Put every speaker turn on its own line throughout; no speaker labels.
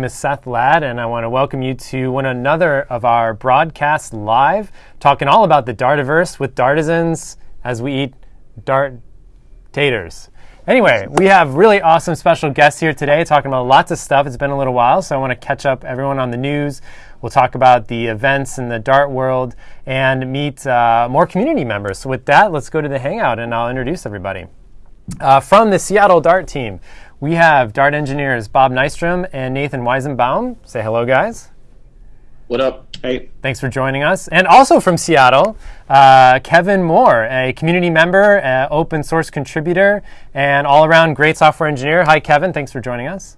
name is Seth Ladd, and I want to welcome you to one another of our broadcasts live, talking all about the Dartiverse with Dartisans as we eat Dart taters. Anyway, we have really awesome special guests here today talking about lots of stuff. It's been a little while, so I want to catch up everyone on the news. We'll talk about the events in the Dart world and meet uh, more community members. So, with that, let's go to the Hangout and I'll introduce everybody. Uh, from the Seattle Dart team, we have Dart engineers Bob Nystrom and Nathan Weizenbaum. Say hello, guys.
What up? Hey.
Thanks for joining us. And also from Seattle, uh, Kevin Moore, a community member, uh, open source contributor, and all around great software engineer. Hi, Kevin. Thanks for joining us.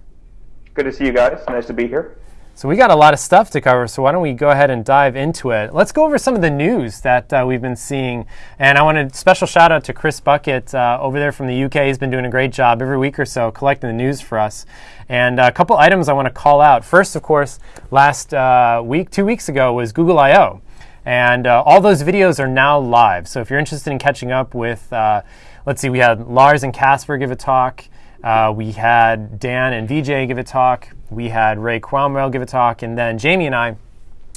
Good to see you guys. Nice to be here.
So we got a lot of stuff to cover, so why don't we go ahead and dive into it? Let's go over some of the news that uh, we've been seeing. And I want a special shout out to Chris Buckett uh, over there from the UK. He's been doing a great job every week or so collecting the news for us. And a couple items I want to call out. First, of course, last uh, week, two weeks ago, was Google I/O, and uh, all those videos are now live. So if you're interested in catching up with, uh, let's see, we had Lars and Kasper give a talk. Uh, we had Dan and VJ give a talk. We had Ray Cromwell give a talk. And then Jamie and I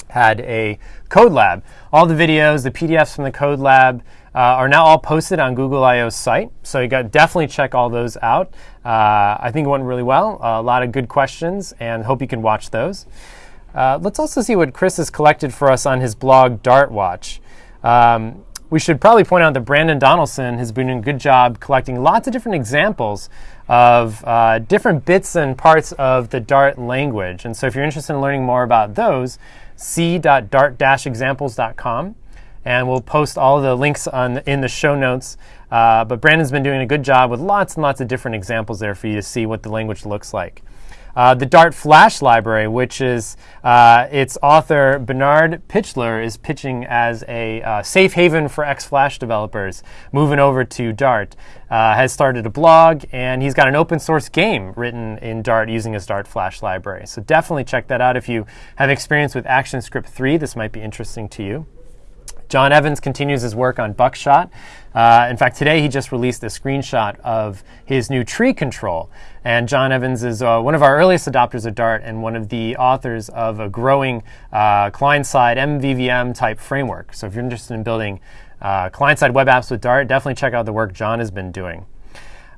had a code lab. All the videos, the PDFs from the code lab uh, are now all posted on Google I/O's site. So you got definitely check all those out. Uh, I think it went really well. a lot of good questions, and hope you can watch those. Uh, let's also see what Chris has collected for us on his blog Dart Watch. Um, we should probably point out that Brandon Donaldson has been doing a good job collecting lots of different examples of uh, different bits and parts of the Dart language. And so if you're interested in learning more about those, c.dart-examples.com. And we'll post all the links on, in the show notes. Uh, but Brandon's been doing a good job with lots and lots of different examples there for you to see what the language looks like. Uh, the Dart Flash library, which is uh, its author Bernhard Pichler, is pitching as a uh, safe haven for X-Flash developers moving over to Dart. Uh, has started a blog and he's got an open source game written in Dart using his Dart Flash library. So definitely check that out if you have experience with ActionScript 3. This might be interesting to you. John Evans continues his work on Buckshot. Uh, in fact, today he just released a screenshot of his new tree control. And John Evans is uh, one of our earliest adopters of Dart and one of the authors of a growing uh, client-side MVVM type framework. So if you're interested in building uh, client-side web apps with Dart, definitely check out the work John has been doing.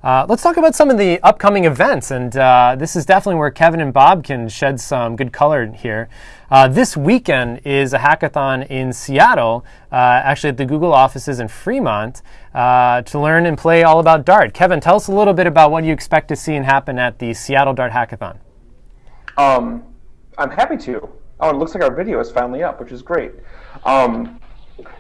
Uh, let's talk about some of the upcoming events, and uh, this is definitely where Kevin and Bob can shed some good color here. Uh, this weekend is a hackathon in Seattle, uh, actually at the Google offices in Fremont, uh, to learn and play all about Dart. Kevin, tell us a little bit about what you expect to see and happen at the Seattle Dart Hackathon.
Um, I'm happy to. Oh, it looks like our video is finally up, which is great. Um,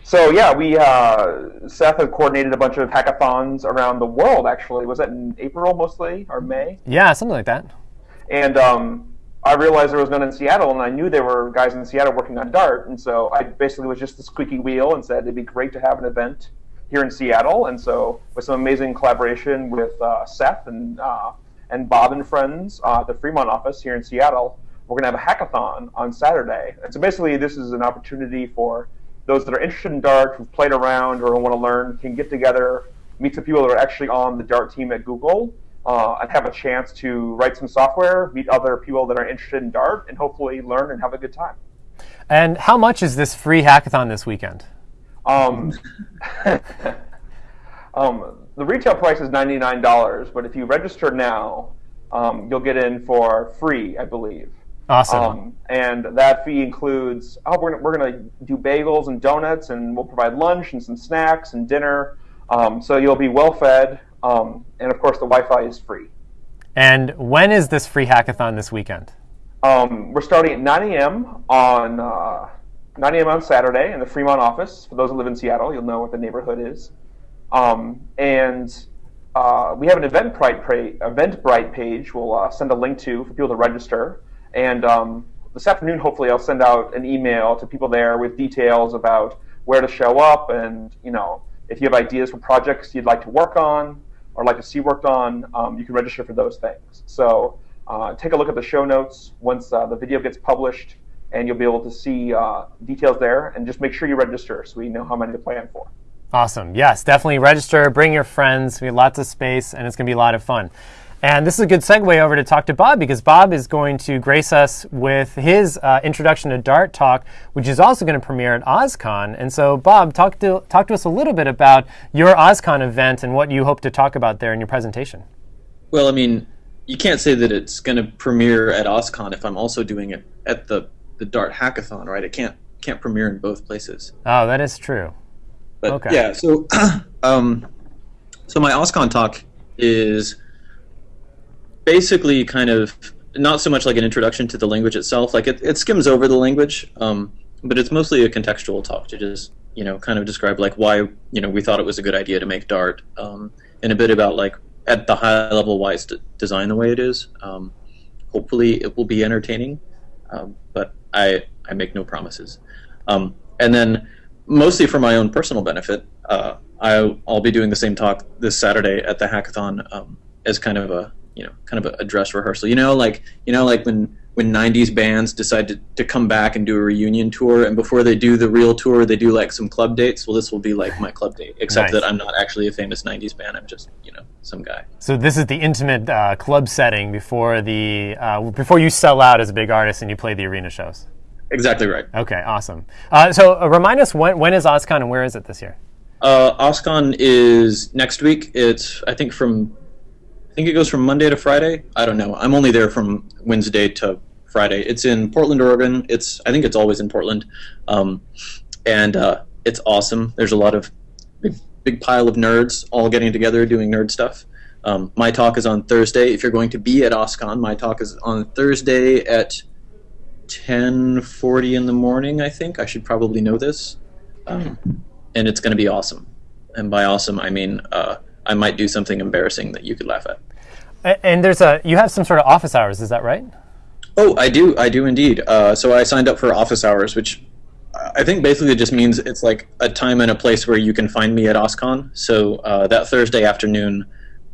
so yeah, we uh, Seth had coordinated a bunch of hackathons around the world. Actually, was that in April mostly or May?
Yeah, something like that.
And um, I realized there was none in Seattle, and I knew there were guys in Seattle working on Dart, and so I basically was just the squeaky wheel and said it'd be great to have an event here in Seattle. And so with some amazing collaboration with uh, Seth and uh, and Bob and friends uh, at the Fremont office here in Seattle, we're going to have a hackathon on Saturday. And so basically, this is an opportunity for those that are interested in Dart, who've played around or want to learn, can get together, meet some people that are actually on the Dart team at Google, uh, and have a chance to write some software, meet other people that are interested in Dart, and hopefully learn and have a good time.
And how much is this free hackathon this weekend?
Um, um, the retail price is $99, but if you register now, um, you'll get in for free, I believe.
Awesome. Um,
and that fee includes oh we're gonna, we're gonna do bagels and donuts and we'll provide lunch and some snacks and dinner. Um, so you'll be well fed, um, and of course the Wi-Fi is free.
And when is this free hackathon this weekend?
Um, we're starting at 9 a.m. on uh, 9 a.m. on Saturday in the Fremont office. For those who live in Seattle, you'll know what the neighborhood is. Um, and uh, we have an Eventbrite, Eventbrite page. We'll uh, send a link to for people to register. And um, this afternoon, hopefully, I'll send out an email to people there with details about where to show up and, you know, if you have ideas for projects you'd like to work on or like to see worked on, um, you can register for those things. So uh, take a look at the show notes once uh, the video gets published, and you'll be able to see uh, details there. And just make sure you register so we know how many to plan for.
Awesome. Yes, definitely register. Bring your friends. We have lots of space, and it's going to be a lot of fun. And this is a good segue over to talk to Bob because Bob is going to grace us with his uh, introduction to Dart talk, which is also going to premiere at OSCON. And so, Bob, talk to talk to us a little bit about your OSCON event and what you hope to talk about there in your presentation.
Well, I mean, you can't say that it's going to premiere at OSCON if I'm also doing it at the the Dart Hackathon, right? It can't can't premiere in both places.
Oh, that is true.
But
Okay.
yeah, so um, so my OSCON talk is basically kind of not so much like an introduction to the language itself. Like it, it skims over the language, um, but it's mostly a contextual talk to just you know kind of describe like why you know we thought it was a good idea to make Dart, um, and a bit about like at the high level why it's designed the way it is. Um, hopefully, it will be entertaining, um, but I I make no promises. Um, and then mostly for my own personal benefit, uh, I, I'll be doing the same talk this Saturday at the hackathon um, as kind of a you know kind of a, a dress rehearsal. You know, like you know, like when when '90s bands decide to, to come back and do a reunion tour, and before they do the real tour, they do like some club dates. Well, this will be like my club date, except
Nice.
that I'm not actually a famous '90s band. I'm just you know some guy.
So this is the intimate uh, club setting before the uh, before you sell out as a big artist and you play the arena shows.
Exactly right.
Okay, awesome. Uh, so uh, remind us when when is OSCON and where is it this year?
Uh, OSCON is next week. It's I think from think it goes from Monday to Friday. I don't know. I'm only there from Wednesday to Friday. It's in Portland, Oregon. It's I think it's always in Portland, um, and uh, it's awesome. There's a lot of big big pile of nerds all getting together doing nerd stuff. Um, my talk is on Thursday. If you're going to be at OSCON, my talk is on Thursday at 10:40 in the morning. I think I should probably know this, um, and it's going to be awesome. And by awesome, I mean uh, I might do something embarrassing that you could laugh at.
And there's a you have some sort of office hours, is that right?
Oh, I do. I do indeed. Uh, so I signed up for office hours, which I think basically just means it's like a time and a place where you can find me at OSCON. So uh, that Thursday afternoon,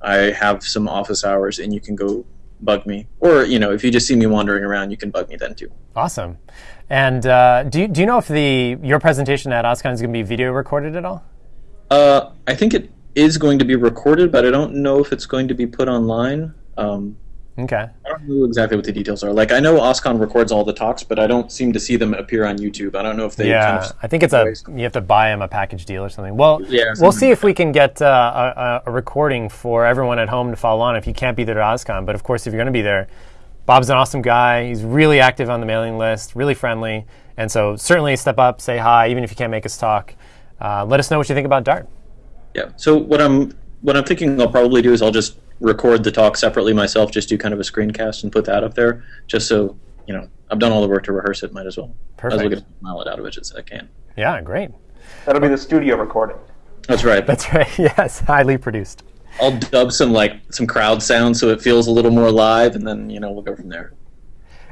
I have some office hours, and you can go bug me. Or you know, if you just see me wandering around, you can bug me then too.
Awesome. And uh, do you, do you know if the your presentation at OSCON is going to be video recorded at all?
Uh, I think it is going to be recorded, but I don't know if it's going to be put online. Um,
Okay.
I don't know exactly what the details are. Like I know OSCON records all the talks, but I don't seem to see them appear on YouTube. I don't know if they
Yeah,
kind of
I think it's a you have to buy them a package deal or something. Well,
Yeah,
we'll see if we can get uh, a, a recording for everyone at home to follow on if you can't be there at OSCON. But of course, if you're going to be there, Bob's an awesome guy. He's really active on the mailing list, really friendly, and so certainly step up, say hi, even if you can't make us talk. Uh, let us know what you think about Dart.
Yeah. So what I'm what I'm thinking I'll probably do is I'll just record the talk separately myself, just do kind of a screencast and put that up there, just so you know I've done all the work to rehearse it. Might as well.
Perfect.
Might as well get a mile it out of it as I can.
Yeah, great.
That'll be the studio recording.
That's right.
That's right. Yes, highly produced.
I'll dub some like some crowd sound so it feels a little more live, and then you know we'll go from there.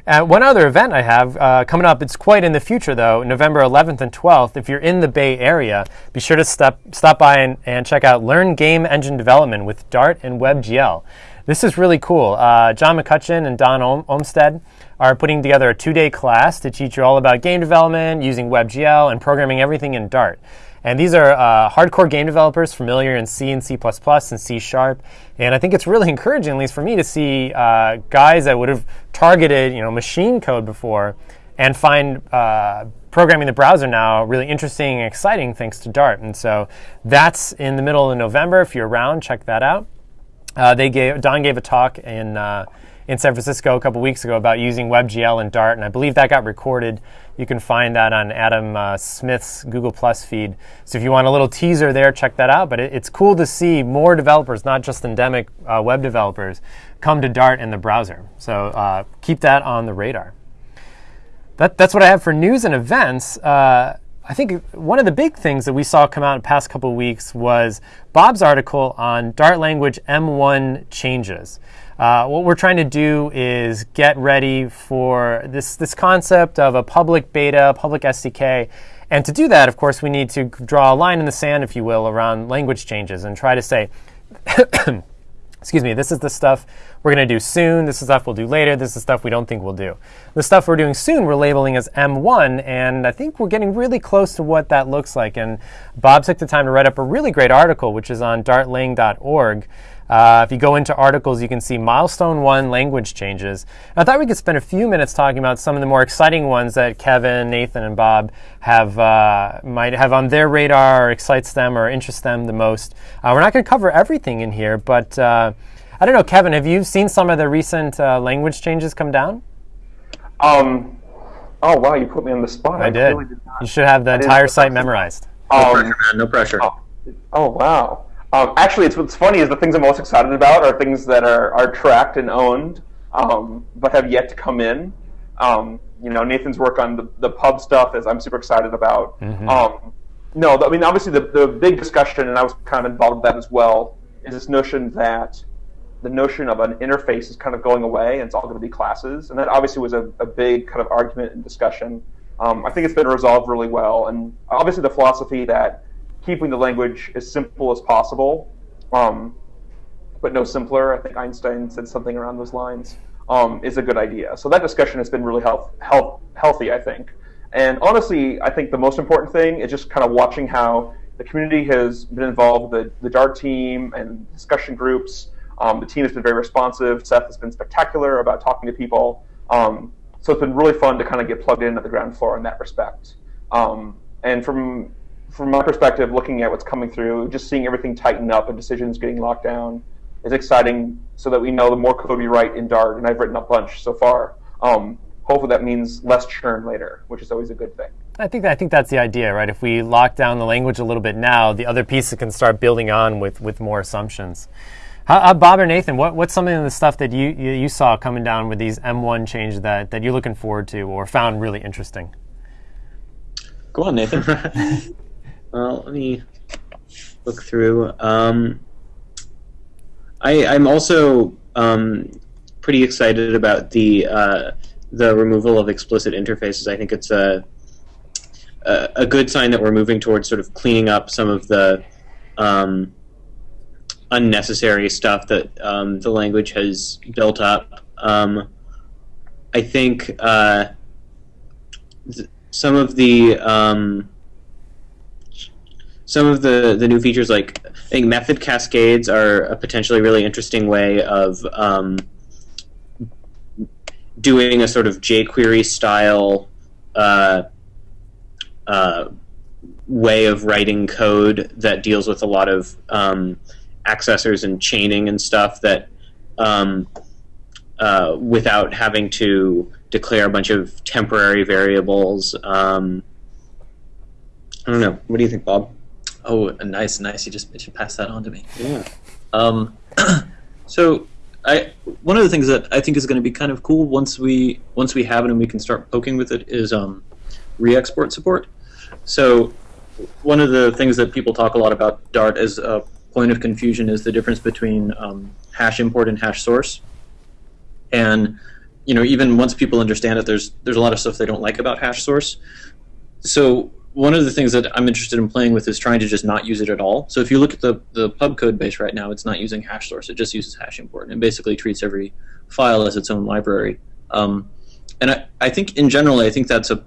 Uh, one other event I have uh, coming up, it's quite in the future though, November 11th and 12th. If you're in the Bay Area, be sure to stop, stop by and, and check out Learn Game Engine Development with Dart and WebGL. This is really cool. Uh, John McCutcheon and Don Ol- Olmsted are putting together a two day class to teach you all about game development using WebGL and programming everything in Dart. And these are uh, hardcore game developers familiar in C and C++ and C Sharp. And I think it's really encouraging, at least for me, to see uh, guys that would have targeted, you know, machine code before and find uh, programming the browser now really interesting and exciting thanks to Dart. And so that's in the middle of November. If you're around, check that out. Uh, they gave Don gave a talk in uh, in San Francisco a couple weeks ago about using WebGL and Dart, and I believe that got recorded. You can find that on Adam uh, Smith's Google Plus feed. So if you want a little teaser there, check that out. But it, it's cool to see more developers, not just endemic uh, web developers, come to Dart in the browser. So uh, keep that on the radar. That, that's what I have for news and events. Uh, I think one of the big things that we saw come out in the past couple of weeks was Bob's article on Dart language M1 changes. Uh, what we're trying to do is get ready for this, this concept of a public beta, public SDK. And to do that, of course, we need to draw a line in the sand, if you will, around language changes and try to say, excuse me, this is the stuff we're going to do soon. This is stuff we'll do later. This is stuff we don't think we'll do. The stuff we're doing soon, we're labeling as M1, and I think we're getting really close to what that looks like. And Bob took the time to write up a really great article, which is on dartlang.org. Uh, if you go into articles, you can see milestone one language changes. And I thought we could spend a few minutes talking about some of the more exciting ones that Kevin, Nathan, and Bob have uh, might have on their radar, or excites them, or interests them the most. Uh, we're not going to cover everything in here, but uh, I don't know, Kevin. Have you seen some of the recent uh, language changes come down?
Um, oh wow, you put me on the spot.
I, did.
Really did
you should have the entire site memorized.
No
Um,
pressure, man. No pressure.
Oh, oh wow. Um, actually, it's what's funny is the things I'm most excited about are things that are, are tracked and owned, um, but have yet to come in. Um, you know, Nathan's work on the, the pub stuff is I'm super excited about. Um, no, I mean obviously the the big discussion, and I was kind of involved with that as well, is this notion that the notion of an interface is kind of going away, and it's all going to be classes, and that obviously was a, a big kind of argument and discussion. Um, I think it's been resolved really well, and obviously the philosophy that keeping the language as simple as possible, um, but no simpler. I think Einstein said something around those lines. Um, is a good idea. So that discussion has been really health, health, healthy, I think. And honestly, I think the most important thing is just kind of watching how the community has been involved the, the Dart team and discussion groups. Um, the team has been very responsive. Seth has been spectacular about talking to people. Um, so it's been really fun to kind of get plugged in at the ground floor in that respect. Um, and from from my perspective, looking at what's coming through, just seeing everything tighten up and decisions getting locked down is exciting. So that we know the more code we write in Dart, and I've written a bunch so far. Um, hopefully, that means less churn later, which is always a good thing.
I think I think that's the idea, right? If we lock down the language a little bit now, the other pieces can start building on with, with more assumptions. How, uh, Bob or Nathan, what, what's some of the stuff that you, you, you saw coming down with these M1 changes that, that you're looking forward to or found really interesting?
Go on, Nathan. well, let me look through. Um, I, I'm also um, pretty excited about the uh, the removal of explicit interfaces. I think it's a, a a good sign that we're moving towards sort of cleaning up some of the um, unnecessary stuff that um, the language has built up. Um, I think uh, th- some of the um, some of the, the new features, like I think method cascades, are a potentially really interesting way of um, doing a sort of jQuery style uh, uh, way of writing code that deals with a lot of um, accessors and chaining and stuff that um, uh, without having to declare a bunch of temporary variables. Um, I don't know. What do you think, Bob?
Oh, nice, nice. You just you should pass that on to me.
Yeah.
Um, so, I one of the things that I think is going to be kind of cool once we once we have it and we can start poking with it is um, re-export support. So, one of the things that people talk a lot about Dart as a point of confusion is the difference between um, hash import and hash source. And you know, even once people understand it, there's there's a lot of stuff they don't like about hash source. So one of the things that I'm interested in playing with is trying to just not use it at all. So if you look at the, the pub code base right now, it's not using hash source. It just uses hash import and basically treats every file as its own library. Um, and I, I think in general, I think that's a,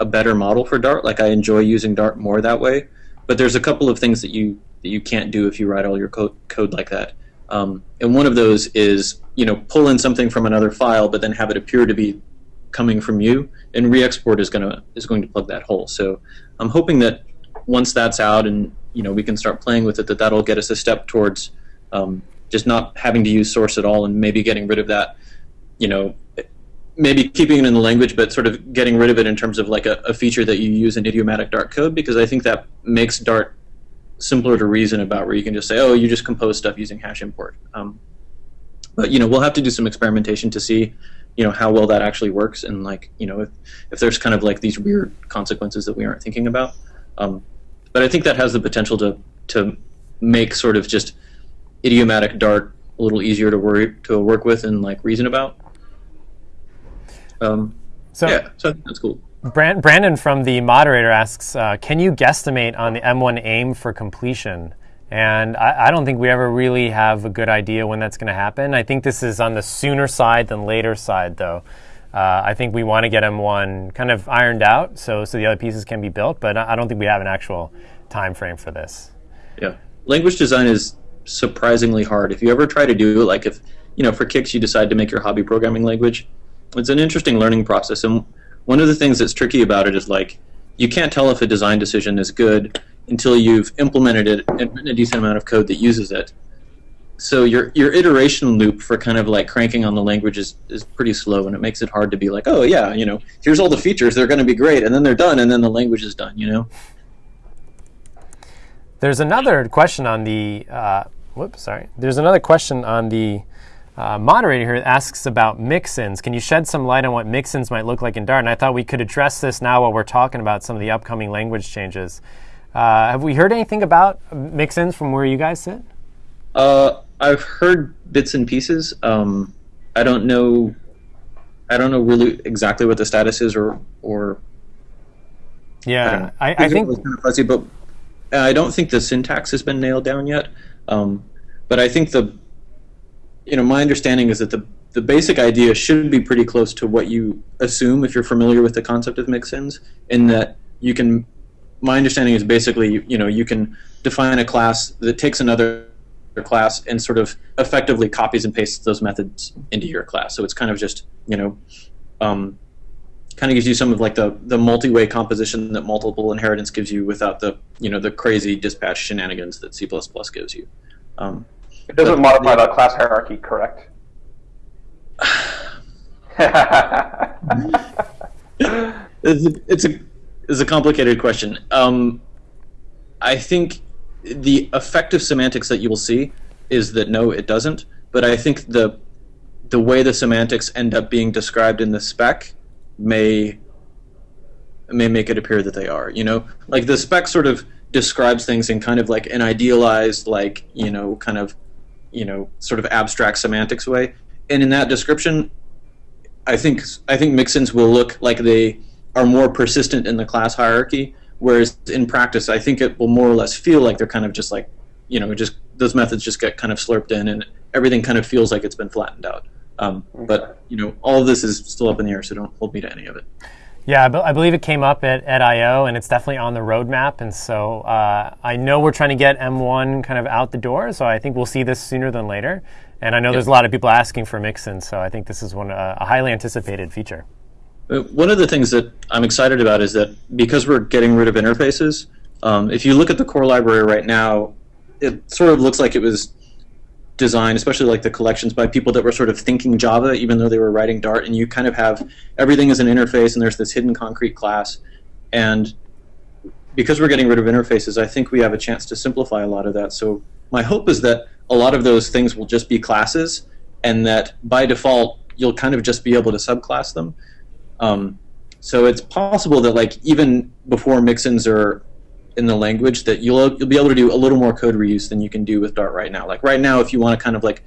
a better model for Dart. Like I enjoy using Dart more that way. But there's a couple of things that you that you can't do if you write all your code, code like that. Um, and one of those is you know pull in something from another file, but then have it appear to be coming from you, and re-export is gonna is going to plug that hole. So I'm hoping that once that's out and you know we can start playing with it, that that'll get us a step towards um, just not having to use source at all, and maybe getting rid of that. You know, maybe keeping it in the language, but sort of getting rid of it in terms of like a, a feature that you use in idiomatic Dart code, because I think that makes Dart simpler to reason about, where you can just say, oh, you just compose stuff using hash import. Um, but you know, we'll have to do some experimentation to see you know how well that actually works. And like you know if, if there's kind of like these weird consequences that we aren't thinking about um, but i think that has the potential to to make sort of just idiomatic dart a little easier to worry to work with and like reason about. Um,
So,
yeah so that's cool.
Brand, Brandon from the moderator asks, uh, can you guesstimate on the M1 aim for completion? And I, I don't think we ever really have a good idea when that's going to happen. I think this is on the sooner side than later side, though. Uh, I think we want to get M1 kind of ironed out so, so the other pieces can be built, but I don't think we have an actual time frame for this.
yeah language design is surprisingly hard. If you ever try to do like if you know for kicks you decide to make your hobby programming language, it's an interesting learning process. And one of the things that's tricky about it is like you can't tell if a design decision is good until you've implemented it and written a decent amount of code that uses it. So your your iteration loop for kind of like cranking on the language is, is pretty slow, and it makes it hard to be like, oh yeah, you know, here's all the features, they're going to be great, and then they're done, and then the language is done, you know.
There's another question on the. Uh, whoops, sorry. There's another question on the uh, moderator here asks about mixins. Can you shed some light on what mixins might look like in Dart? And I thought we could address this now while we're talking about some of the upcoming language changes. Uh, have we heard anything about mixins from where you guys sit?
Uh, I've heard bits and pieces. Um, I don't know. I don't know really exactly what the status is, or or.
Yeah, I, I, I think
kind of fuzzy, but I don't think the syntax has been nailed down yet. Um, but I think the, you know, my understanding is that the the basic idea should be pretty close to what you assume if you're familiar with the concept of mixins, in that you can. My understanding is basically, you, know, you can define a class that takes another class and sort of effectively copies and pastes those methods into your class. So it's kind of just you know, um, kind of gives you some of like the the multi-way composition that multiple inheritance gives you without the you know the crazy dispatch shenanigans that C++ gives you. Um,
it doesn't modify the class hierarchy, correct?
it's, a, it's a it's a complicated question. Um, I think the effective semantics that you will see is that no, it doesn't. But I think the the way the semantics end up being described in the spec may may make it appear that they are. You know, like the spec sort of describes things in kind of like an idealized, like you know, kind of you know, sort of abstract semantics way. And in that description, I think I think mixins will look like they are more persistent in the class hierarchy Whereas in practice, I think it will more or less feel like they're kind of just like, you know, just those methods just get kind of slurped in, and everything kind of feels like it's been flattened out. Um, but you know, all of this is still up in the air, so don't hold me to any of it.
Yeah, I believe it came up at, at I/O, and it's definitely on the roadmap. And so uh, I know we're trying to get M1 kind of out the door. So I think we'll see this sooner than later. And I know yep. there's a lot of people asking for mixin, so I think this is one uh, a highly anticipated feature.
One of the things that I'm excited about is that because we're getting rid of interfaces, um, if you look at the core library right now, it sort of looks like it was designed, especially like the collections, by people that were sort of thinking Java, even though they were writing Dart. And you kind of have everything as an interface, and there's this hidden concrete class. And because we're getting rid of interfaces, I think we have a chance to simplify a lot of that. So my hope is that a lot of those things will just be classes, and that by default, you'll kind of just be able to subclass them. Um, so it's possible that like even before mixins are in the language, that you'll you'll be able to do a little more code reuse than you can do with Dart right now. Like right now, if you want to kind of like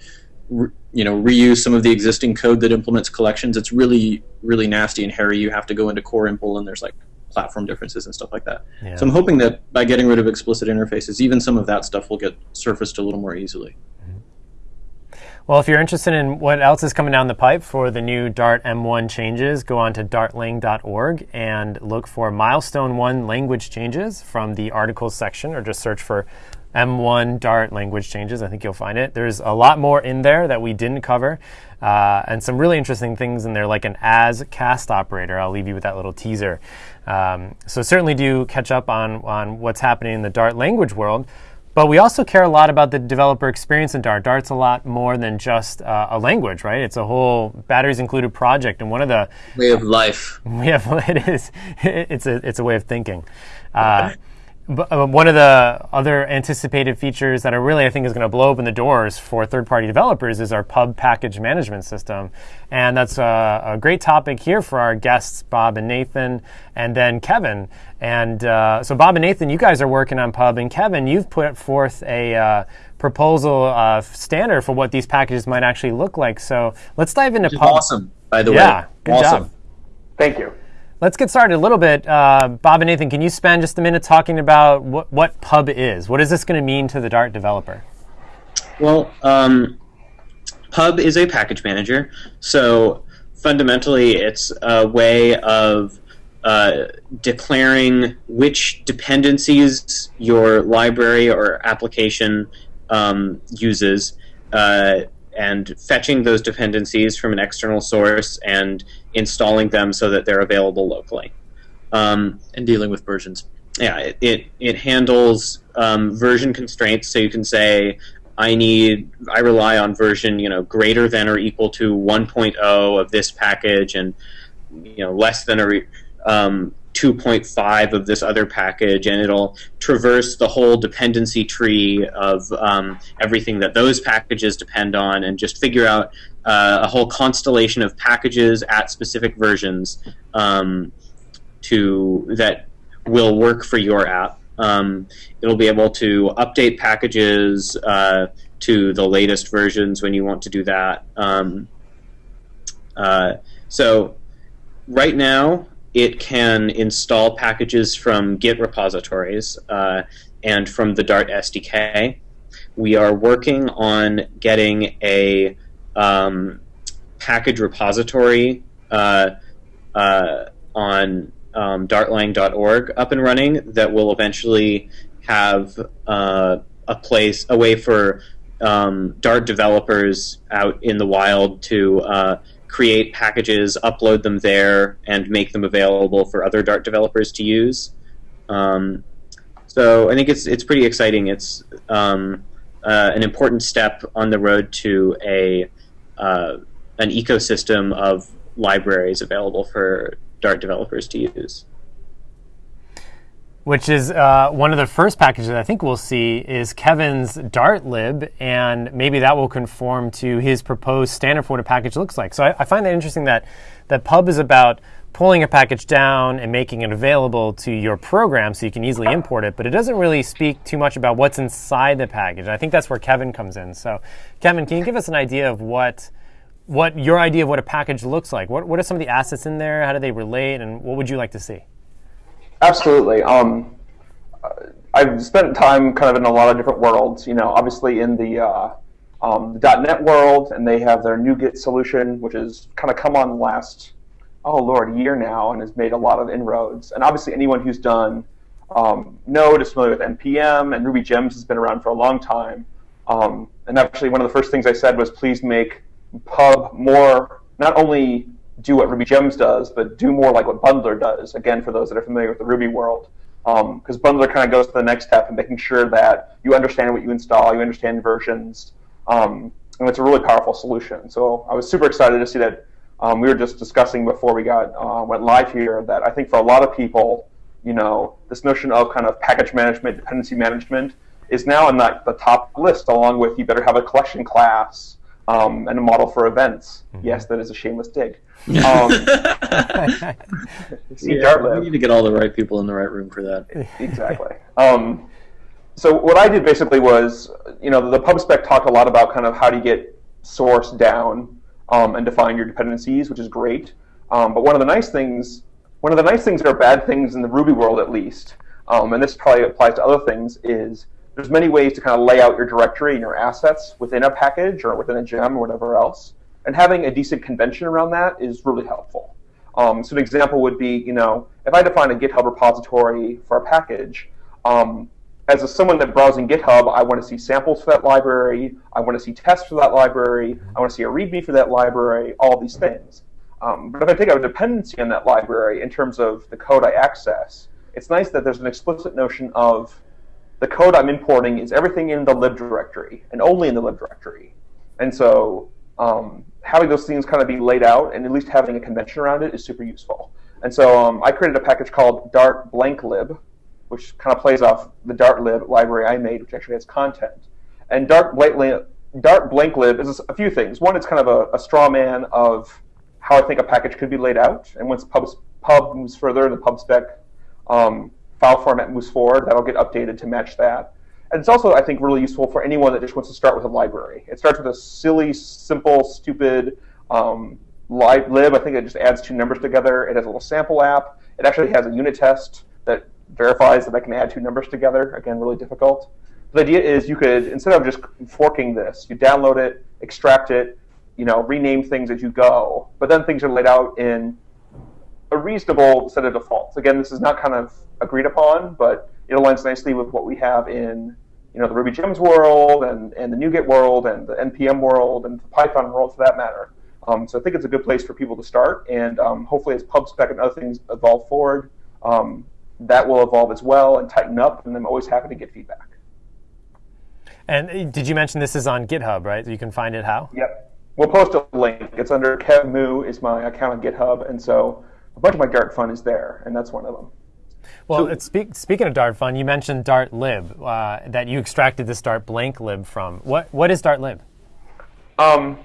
re, you know reuse some of the existing code that implements collections, it's really really nasty and hairy. You have to go into core impl and there's like platform differences and stuff like that. Yeah. So I'm hoping that by getting rid of explicit interfaces, even some of that stuff will get surfaced a little more easily.
Well, if you're interested in what else is coming down the pipe for the new Dart M1 changes, go on to dartlang.org and look for milestone one language changes from the articles section, or just search for M1 Dart language changes. I think you'll find it. There's a lot more in there that we didn't cover, uh, and some really interesting things in there, like an as cast operator. I'll leave you with that little teaser. Um, so certainly do catch up on on what's happening in the Dart language world. But we also care a lot about the developer experience in Dart. Dart's a lot more than just uh, a language, right? It's a whole batteries included project, and one of the
way of life.
We have it is it's a it's a way of thinking. Uh, but, uh, one of the other anticipated features that I really I think is going to blow open the doors for third-party developers is our pub package management system, and that's a, a, great topic here for our guests Bob and Nathan, and then Kevin. And uh, so Bob and Nathan, you guys are working on pub, and Kevin, you've put forth a uh, proposal uh, standard for what these packages might actually look like. So let's dive into pub.
Awesome, by the
way.
Yeah,
good
awesome.
job.
Thank you.
Let's get started a little bit. Uh, Bob and Nathan, can you spend just a minute talking about what, what Pub is? What is this going to mean to the Dart developer?
Well, um, Pub is a package manager. So fundamentally, it's a way of uh, declaring which dependencies your library or application um, uses uh, and fetching those dependencies from an external source and installing them so that they're available locally. Um,
and dealing with versions.
Yeah, it, it, it handles um, version constraints, so you can say, I need, I rely on version, you know, greater than or equal to 1.0 of this package, and you know, less than or um, 2.5 of this other package, and it'll traverse the whole dependency tree of um, everything that those packages depend on, and just figure out uh, a whole constellation of packages at specific versions um, to that will work for your app. Um, it'll be able to update packages uh, to the latest versions when you want to do that. Um, uh, so right now, it can install packages from Git repositories uh, and from the Dart SDK. We are working on getting a um, package repository uh, uh, on um, dartlang.org up and running that will eventually have uh, a place, a way for um, Dart developers out in the wild to uh, create packages, upload them there, and make them available for other Dart developers to use. Um, so I think it's it's pretty exciting. It's um, uh, an important step on the road to a uh, an ecosystem of libraries available for Dart developers to use.
Which is uh, one of the first packages I think we'll see is Kevin's Dart lib, and maybe that will conform to his proposed standard for what a package looks like. So I, I find that interesting that that Pub is about pulling a package down and making it available to your program so you can easily import it, but it doesn't really speak too much about what's inside the package. I think that's where Kevin comes in. So, Kevin, can you give us an idea of what what your idea of what a package looks like? What what are some of the assets in there? How do they relate, and what would you like to see?
Absolutely. Um, I've spent time kind of in a lot of different worlds. You know, obviously in the uh, um, .NET world, and they have their NuGet solution, which has kind of come on last oh lord year now, and has made a lot of inroads. And obviously, anyone who's done um, Node is familiar with npm, and Ruby Gems has been around for a long time. Um, and actually, one of the first things I said was, please make Pub more not only do what Ruby Gems does, but do more like what Bundler does. Again, for those that are familiar with the Ruby world, because um, Bundler kind of goes to the next step in making sure that you understand what you install, you understand versions, um, and it's a really powerful solution. So I was super excited to see that. Um, we were just discussing before we got uh, went live here that I think for a lot of people, you know, this notion of kind of package management, dependency management is now on the, the top list, along with you better have a collection class um, and a model for events. Mm-hmm. Yes, that is a shameless dig. Um,
yeah, we need to get all the right people in the right room for that.
Exactly. Um, so what I did basically was, you know, the PubSpec talked a lot about kind of how do you get source down um, and define your dependencies, which is great. Um, but one of the nice things, one of the nice things that are bad things in the Ruby world, at least, um, and this probably applies to other things, is there's many ways to kind of lay out your directory and your assets within a package or within a gem or whatever else. And having a decent convention around that is really helpful. Um, so an example would be, you know, if I define a GitHub repository for a package, um, as a, someone that browsing GitHub, I want to see samples for that library, I want to see tests for that library, I want to see a README for that library, all these things. Um, but if I take out a dependency on that library in terms of the code I access, it's nice that there's an explicit notion of the code I'm importing is everything in the lib directory and only in the lib directory. And so um, having those things kind of be laid out and at least having a convention around it is super useful. And so um, I created a package called Dart blank lib, which kind of plays off the Dart lib library I made, which actually has content. And Dart blank lib, Dart blank lib is a few things. One, it's kind of a, a straw man of how I think a package could be laid out. And once pub, pub moves further, in the pub spec um, file format moves forward, that'll get updated to match that. And it's also, I think, really useful for anyone that just wants to start with a library. It starts with a silly, simple, stupid um, lib. I think it just adds two numbers together. It has a little sample app. It actually has a unit test that verifies that I can add two numbers together. Again, really difficult. The idea is you could, instead of just forking this, you download it, extract it, you know, rename things as you go. But then things are laid out in a reasonable set of defaults. Again, this is not kind of agreed upon, but it aligns nicely with what we have in you know the Ruby Gems world and, and the NuGet world and the npm world and the Python world for that matter. Um, so I think it's a good place for people to start, and um, hopefully as PubSpec and other things evolve forward, um, that will evolve as well and tighten up. And I'm always happy to get feedback.
And uh, did you mention this is on GitHub, right? You can find it how?
Yep. We'll post a link. It's under Kev Moo is my account on GitHub, and so a bunch of my Dart fun is there, and that's one of them.
Well, so, speak, speaking of Dart fun, you mentioned Dart lib uh, that you extracted this Dart blank lib from. What what is Dart lib?
Um,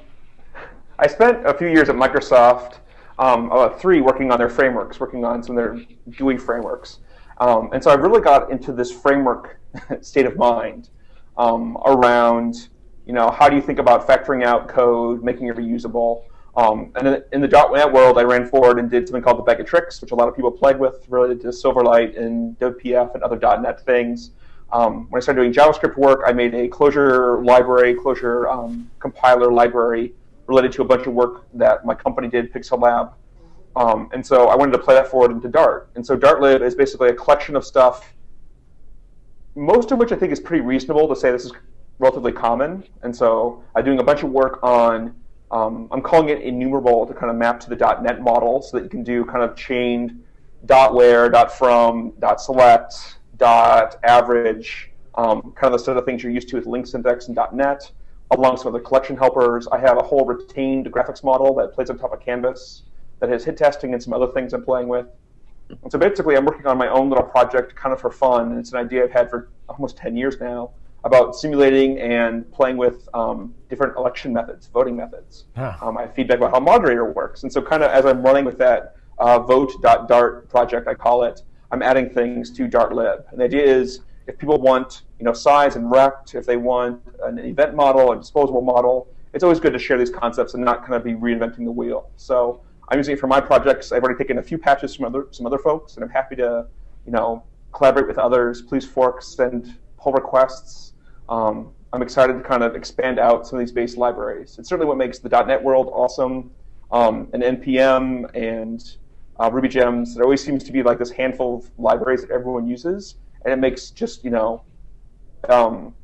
I spent a few years at Microsoft, um, about three, working on their frameworks, working on some of their GUI frameworks, um, and so I really got into this framework state of mind um, around, you know, how do you think about factoring out code, making it reusable. Um, and in, the .NET world, I ran forward and did something called the bag of tricks, which a lot of people played with related to Silverlight and WPF and other .NET things. Um, when I started doing JavaScript work, I made a closure library, closure um, compiler library related to a bunch of work that my company did, Pixel Lab. Um, and so I wanted to play that forward into Dart. And so Dartlib is basically a collection of stuff most of which I think is pretty reasonable to say this is relatively common. And so I'm doing a bunch of work on, um, I'm calling it enumerable to kind of map to the .NET model so that you can do kind of chained dot where, dot from, dot select, dot average, um, kind of the set of things you're used to with LINQ syntax and .NET, along with some other collection helpers. I have a whole retained graphics model that plays on top of Canvas that has hit testing and some other things I'm playing with. And so basically, I'm working on my own little project kind of for fun, it's an idea I've had for almost 10 years now about simulating and playing with um, different election methods, voting methods. Huh. Um, I have feedback about how moderator works. And so, kind of as I'm running with that uh, vote.dart project, I call it, I'm adding things to Dartlib. And the idea is if people want you know, size and rect, if they want an event model, a disposable model, it's always good to share these concepts and not kind of be reinventing the wheel. So I'm using it for my projects. I've already taken a few patches from other some other folks, and I'm happy to, you know, collaborate with others. Please fork, send pull requests. Um, I'm excited to kind of expand out some of these base libraries. It's certainly what makes the .NET world awesome. Um, and npm and uh, Ruby gems. There always seems to be like this handful of libraries that everyone uses, and it makes just you know, um,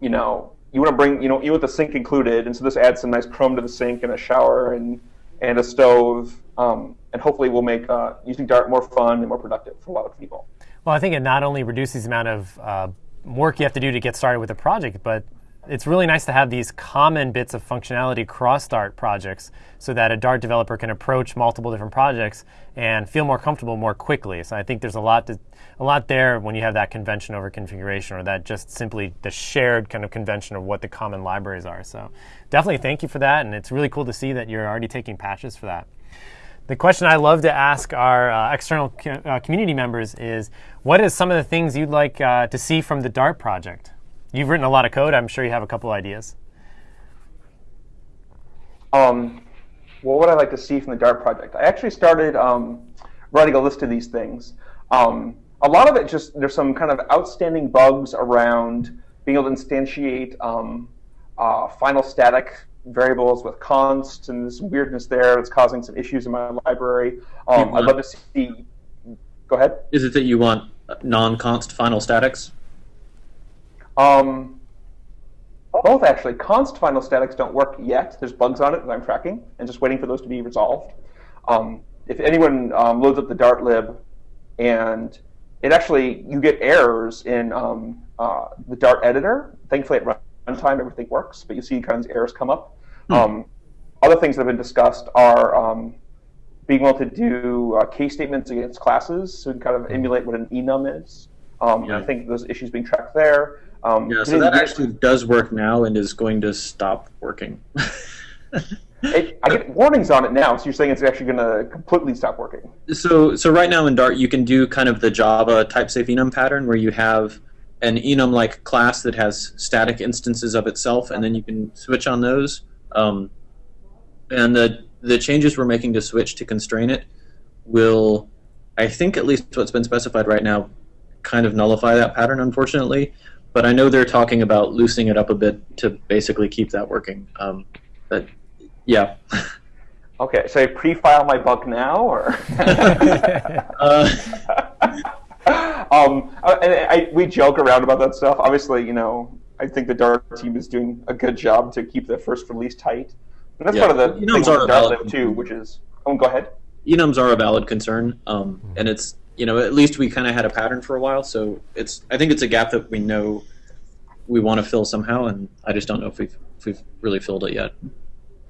you know, you want to bring you know you want the sink included, and so this adds some nice Chrome to the sink and a shower and and a stove, um, and hopefully we'll make uh, using Dart more fun and more productive for a lot of people.
Well, I think it not only reduces the amount of uh, work you have to do to get started with a project, but it's really nice to have these common bits of functionality across Dart projects so that a Dart developer can approach multiple different projects and feel more comfortable more quickly. So I think there's a lot to, a lot there when you have that convention over configuration or that just simply the shared kind of convention of what the common libraries are. So definitely thank you for that and it's really cool to see that you're already taking patches for that. The question I love to ask our uh, external co- uh, community members is what is some of the things you'd like uh, to see from the Dart project? You've written a lot of code. I'm sure you have a couple ideas.
Um, what would I like to see from the Dart project? I actually started um, writing a list of these things. Um, a lot of it just, there's some kind of outstanding bugs around being able to instantiate um, uh, final static variables with const and this weirdness there that's causing some issues in my library. Um, I'd love to see. Go ahead.
Is it that you want non-const final statics?
Um, both actually. Const final statics don't work yet. There's bugs on it that I'm tracking and just waiting for those to be resolved. Um, if anyone um, loads up the Dart lib and it actually you get errors in um, uh, the Dart editor. Thankfully, at runtime everything works, but you see kinds of errors come up. Hmm. Um, other things that have been discussed are um, being able to do uh, case statements against classes, so kind of emulate what an enum is. Um, yeah. I think those issues being tracked there.
Um, yeah, so that actually does work now and is going to stop working.
it, I get warnings on it now, so you're saying it's actually going to completely stop working.
So, so right now in Dart, you can do kind of the Java type safe enum pattern where you have an enum-like class that has static instances of itself, and then you can switch on those. Um, and the the changes we're making to switch to constrain it will, I think, at least what's been specified right now, kind of nullify that pattern, unfortunately. But I know they're talking about loosening it up a bit to basically keep that working. Um, but yeah.
Okay, so I pre-file my bug now, or?
uh,
um, I, I, we joke around about that stuff. Obviously, you know, I think the Dart team is doing a good job to keep the first release tight. And that's yeah. part of the
enums are
Dart too, which is. Oh, go ahead.
Enums are a valid concern, um, and it's you know at least we kind of had a pattern for a while, so it's I think it's a gap that we know we want to fill somehow, and I just don't know if we've if we've really filled it yet.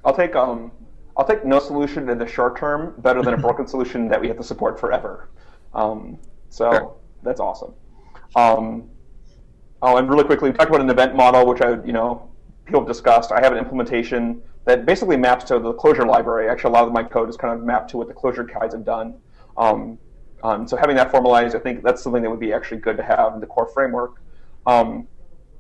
I'll take um I'll take no solution in the short term better than a broken solution that we have to support forever. Um, so sure. that's awesome. Um, oh, and really quickly, we talked about an event model, which I, you know, people have discussed. I have an implementation that basically maps to the closure library. Actually, a lot of my code is kind of mapped to what the closure guides have done. Um, um, so having that formalized, I think that's something that would be actually good to have in the core framework. Um,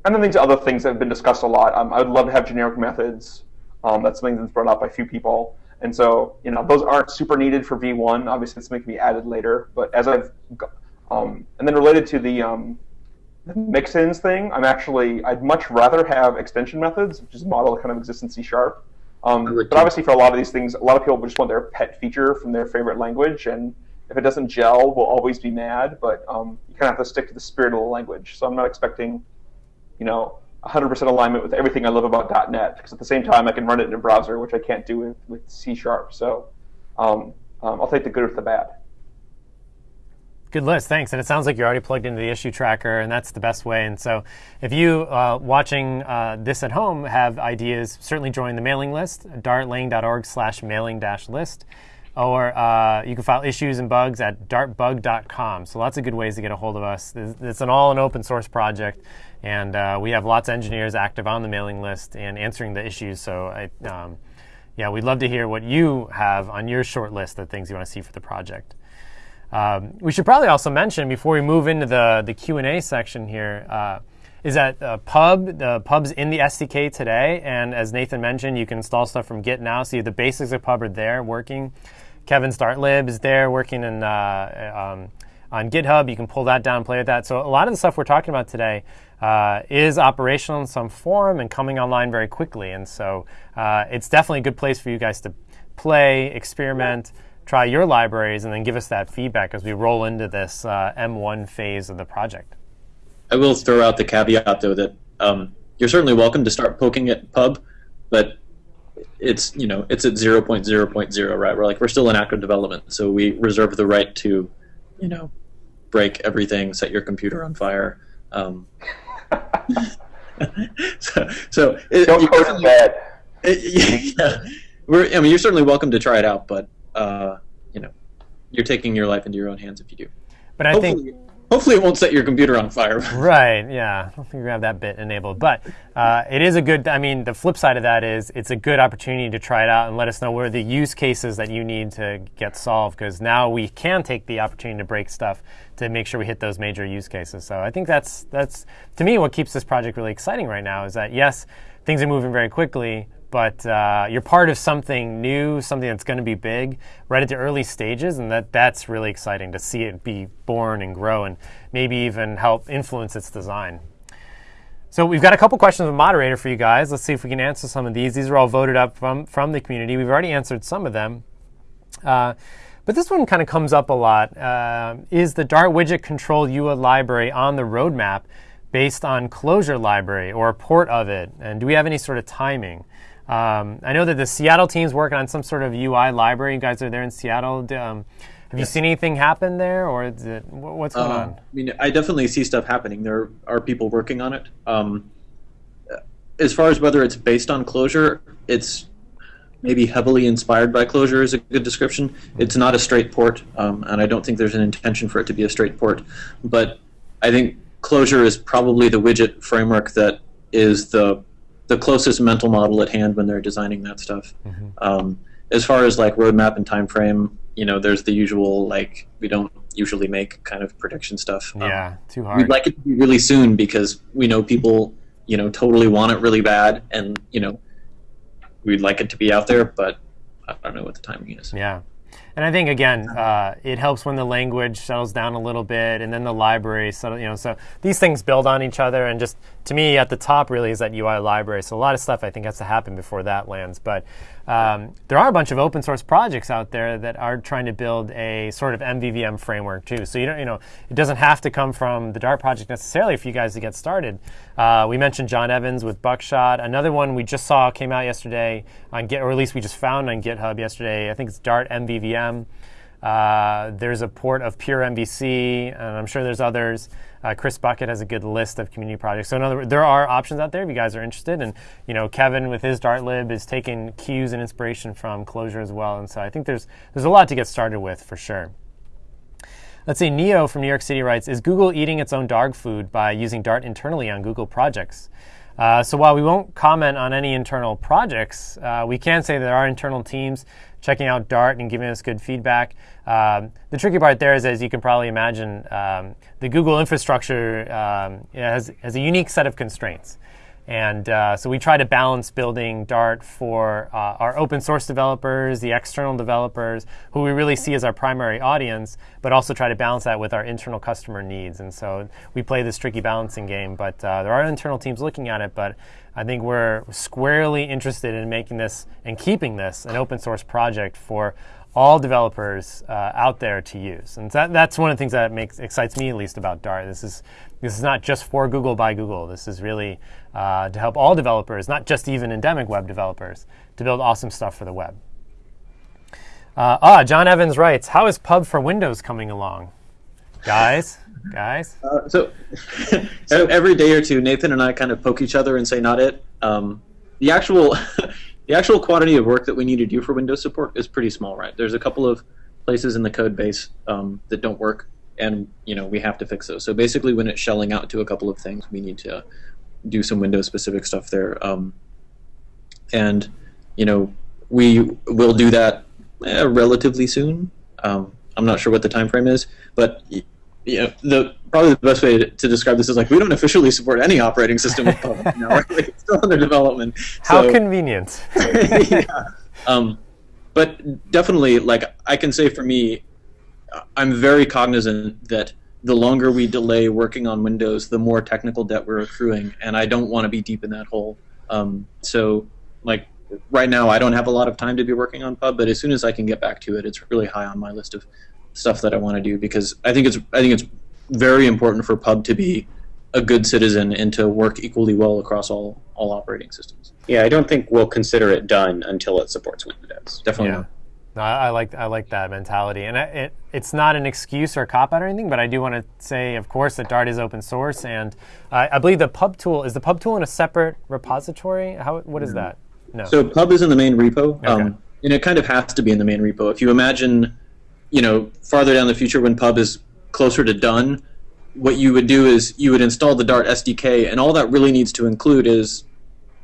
and then these other things that have been discussed a lot. Um, I would love to have generic methods. Um, that's something that's brought up by a few people. And so, you know, those aren't super needed for V1. Obviously, it's going to be added later. But as I've, um, and then related to the, um, the mix-ins thing, I'm actually, I'd much rather have extension methods, which is a model that kind of exists in C Sharp. Um, but obviously, for a lot of these things, a lot of people just want their pet feature from their favorite language, and if it doesn't gel, we'll always be mad. But um, you kind of have to stick to the spirit of the language. So I'm not expecting, you know, 100% alignment with everything I love about .NET because at the same time I can run it in a browser, which I can't do with, with C Sharp. So um, um, I'll take the good with the bad.
Good list, thanks. And it sounds like you're already plugged into the issue tracker, and that's the best way. And so, if you uh, watching uh, this at home have ideas, certainly join the mailing list, dartlang.org/mailing-list, or uh, you can file issues and bugs at dartbug.com. So lots of good ways to get a hold of us. It's an all an open source project. And uh, we have lots of engineers active on the mailing list and answering the issues. So, I, um, yeah, we'd love to hear what you have on your short list of things you want to see for the project. Um, we should probably also mention before we move into the, the Q&A section here uh, is that uh, Pub, the Pub's in the SDK today. And as Nathan mentioned, you can install stuff from Git now. So the basics of Pub are there working. Kevin's Dartlib is there working in, uh, um, on GitHub. You can pull that down play with that. So a lot of the stuff we're talking about today uh, is operational in some form and coming online very quickly. And so uh, it's definitely a good place for you guys to play, experiment, try your libraries, and then give us that feedback as we roll into this uh, M1 phase of the project.
I will throw out the caveat, though, that um, you're certainly welcome to start poking at pub, but it's you know it's at 0.0.0 right we're like we're still in active development so we reserve the right to you know break everything set your computer on fire um, so, so
it, don't go to bed. It,
yeah, we're, I mean, you're certainly welcome to try it out, but uh, you know, you're taking your life into your own hands if you do.
But I Hopefully, think
Hopefully, it won't set your computer on fire.
right. Yeah. I don't think we have that bit enabled, but uh, it is a good. I mean, the flip side of that is it's a good opportunity to try it out and let us know where the use cases that you need to get solved. Because now we can take the opportunity to break stuff to make sure we hit those major use cases. So I think that's that's to me what keeps this project really exciting right now is that yes, things are moving very quickly, but uh, you're part of something new, something that's going to be big right at the early stages, and that that's really exciting to see it be born and grow, and maybe even help influence its design. So we've got a couple questions of moderator for you guys. Let's see if we can answer some of these. These are all voted up from from the community. We've already answered some of them. Uh, but this one kind of comes up a lot. Uh, is the Dart widget control UI library on the roadmap based on closure library or a port of it? And do we have any sort of timing? Um, I know that the Seattle team's working on some sort of UI library. You guys are there in Seattle. Um, have you seen anything happen there, or is it, what's going um, on? I
mean, I definitely see stuff happening. There are people working on it. Um, as far as whether it's based on closure, it's maybe heavily inspired by closure is a good description. It's not a straight port, um, and I don't think there's an intention for it to be a straight port. But I think closure is probably the widget framework that is the the closest mental model at hand when they're designing that stuff. Mm-hmm. Um, as far as like roadmap and time frame, you know, there's the usual like we don't usually make kind of prediction stuff.
Um, yeah, too hard.
We'd like it to be really soon because we know people, you know, totally want it really bad, and you know, we'd like it to be out there, but I don't know what the timing is.
Yeah. And I think again, uh, it helps when the language settles down a little bit, and then the library settle. You know, so these things build on each other. And just to me, at the top really is that UI library. So a lot of stuff I think has to happen before that lands. But um, there are a bunch of open source projects out there that are trying to build a sort of MVVM framework too. So you don't, you know, it doesn't have to come from the Dart project necessarily for you guys to get started. Uh, we mentioned John Evans with Buckshot. Another one we just saw came out yesterday on Git, or at least we just found on GitHub yesterday. I think it's Dart MVVM. Uh, there's a port of Pure MVC, and I'm sure there's others. Uh, Chris Buckett has a good list of community projects. So in other words, there are options out there if you guys are interested. And you know, Kevin with his Dartlib is taking cues and inspiration from Closure as well. And so I think there's there's a lot to get started with for sure. Let's see, Neo from New York City writes, is Google eating its own dog food by using Dart internally on Google projects? Uh, so while we won't comment on any internal projects, uh, we can say that our internal teams checking out Dart and giving us good feedback. Um, the tricky part there is, as you can probably imagine, um, the Google infrastructure um, has, has a unique set of constraints. And uh, so we try to balance building Dart for uh, our open source developers, the external developers, who we really see as our primary audience, but also try to balance that with our internal customer needs. And so we play this tricky balancing game. But uh, there are internal teams looking at it. But I think we're squarely interested in making this and keeping this an open source project for all developers uh, out there to use. And that, that's one of the things that makes excites me at least about Dart. This is this is not just for Google by Google. This is really uh, to help all developers, not just even endemic web developers, to build awesome stuff for the web. Uh, ah, John Evans writes, "How is Pub for Windows coming along, guys? guys?"
Uh, so, so every day or two, Nathan and I kind of poke each other and say, "Not it." Um, the actual the actual quantity of work that we need to do for Windows support is pretty small, right? There's a couple of places in the code base um, that don't work, and you know we have to fix those. So basically, when it's shelling out to a couple of things, we need to do some Windows specific stuff there, um, and you know we will do that eh, relatively soon. Um, I'm not sure what the time frame is, but you know, the probably the best way to, to, describe this is like we don't officially support any operating system with Pub now. Right? It's still under development.
How so, convenient.
yeah. Um, but definitely, like I can say for me, I'm very cognizant that the longer we delay working on Windows, the more technical debt we're accruing, and I don't want to be deep in that hole. Um, so, like right now, I don't have a lot of time to be working on Pub, but as soon as I can get back to it, it's really high on my list of stuff that I want to do because I think it's I think it's very important for Pub to be a good citizen and to work equally well across all all operating systems.
Yeah, I don't think we'll consider it done until it supports Windows.
Definitely. Yeah.
No, I, I, like I like that mentality, and it, it's not an excuse or a cop out or anything. But I do want to say, of course, that Dart is open source, and uh, I believe the Pub tool is the Pub tool in a separate repository. How what is that?
No. So Pub is in the main repo, okay. um, and it kind of has to be in the main repo. If you imagine you know, farther down the future when pub is closer to done, what you would do is you would install the Dart SDK, and all that really needs to include is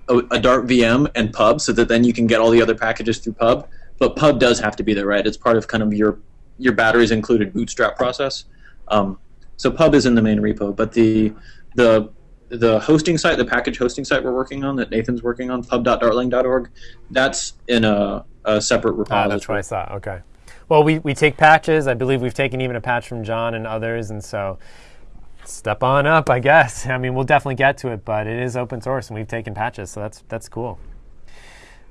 a, a, Dart VM and pub, so that then you can get all the other packages through pub. But pub does have to be there, right? It's part of kind of your your batteries included bootstrap process. Um, so pub is in the main repo, but the the the hosting site, the package hosting site we're working on that Nathan's working on, pub.dartlang.org, that's in a, a separate repository. Ah,
that's what I thought. Okay. Well, we, we take patches. I believe we've taken even a patch from John and others, and so step on up, I guess. I mean, we'll definitely get to it, but it is open source, and we've taken patches, so that's that's cool.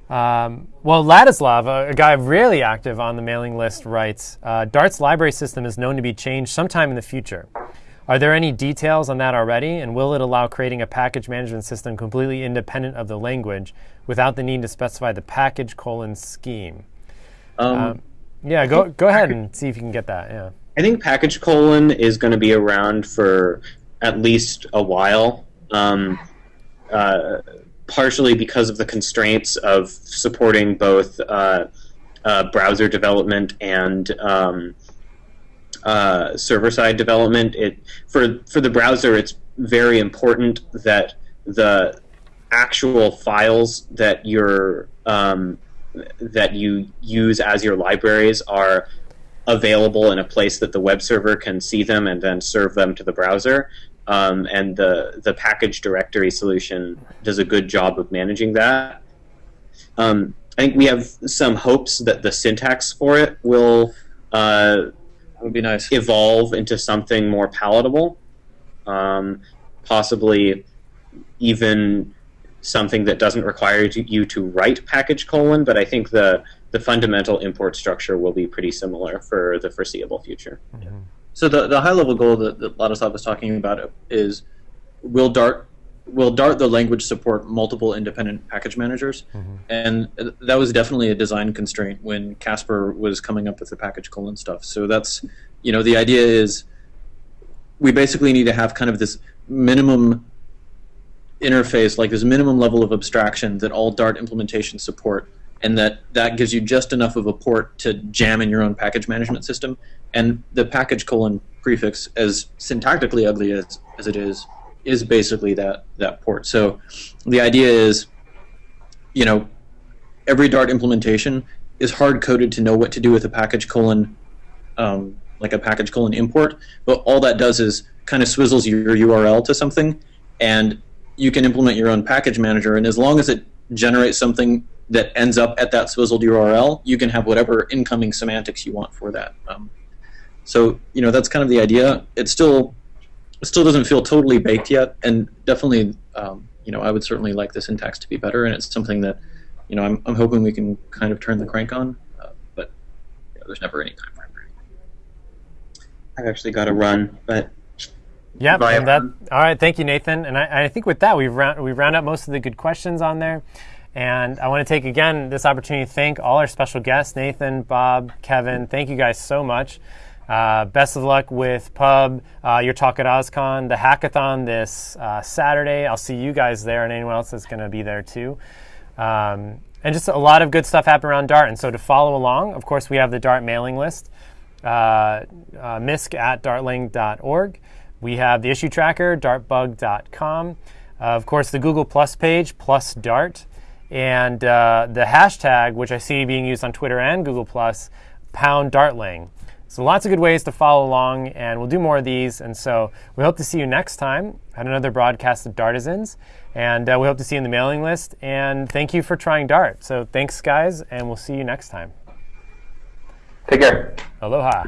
Um, well, Ladislav, a, a, guy really active on the mailing list, writes uh, Dart's library system is known to be changed sometime in the future. Are there any details on that already, and will it allow creating a package management system completely independent of the language without the need to specify the package colon scheme?
Um, um,
yeah, go go ahead and see if you can get that. Yeah.
I think package colon is going to be around for at least a while. Um, uh, partially because of the constraints of supporting both uh, uh, browser development and um, uh, server-side development. It for for the browser, it's very important that the actual files that you're um, that you use as your libraries are available in a place that the web server can see them and then serve them to the browser. Um, and the the package directory solution does a good job of managing that. Um, I think we have some hopes that the syntax for it will uh,
would be nice
evolve into something more palatable, um, possibly even something that doesn't require you to write package colon, but I think the the fundamental import structure will be pretty similar for the foreseeable future.
Mm-hmm.
So the, the high level goal that, that Ladislav was talking about is will Dart will Dart the language support multiple independent package managers?
Mm-hmm.
And that was definitely a design constraint when Kasper was coming up with the package colon stuff. So that's you know the idea is we basically need to have kind of this minimum interface, like this minimum level of abstraction that all Dart implementations support, and that that gives you just enough of a port to jam in your own package management system. And the package colon prefix, as syntactically ugly as, as it is, is basically that that port. So the idea is, you know, every Dart implementation is hard coded to know what to do with a package colon, um, like a package colon import. But all that does is kind of swizzles your URL to something, and you can implement your own package manager. And as long as it generates something that ends up at that swizzled URL, you can have whatever incoming semantics you want for that. Um, so you know that's kind of the idea. It still it still doesn't feel totally baked yet, and definitely um, you know I would certainly like the syntax to be better, and it's something that you know I'm, I'm hoping we can kind of turn the crank on, uh, but you know, there's never any time for frame.
I've actually got to run, but
yeah, and that, all right. Thank you, Nathan. And I, I think with that, we've round, we've round up most of the good questions on there. And I want to take again this opportunity to thank all our special guests, Nathan, Bob, Kevin. Thank you guys so much. Uh, best of luck with Pub, uh, your talk at OSCON, the hackathon this uh, Saturday. I'll see you guys there and anyone else that's going to be there too. Um, and just a lot of good stuff happening around Dart. And so to follow along, of course, we have the Dart mailing list, uh, uh, misc at dartlang.org. We have the issue tracker, dartbug.com. Uh, of course, the Google Plus page, plus Dart. And uh, the hashtag, which I see being used on Twitter and Google Plus, pound Dartlang. So lots of good ways to follow along, and we'll do more of these. And so we hope to see you next time at another broadcast of Dartisans. And uh, we hope to see you in the mailing list. And thank you for trying Dart. So thanks, guys, and we'll see you next time.
Take care.
Aloha.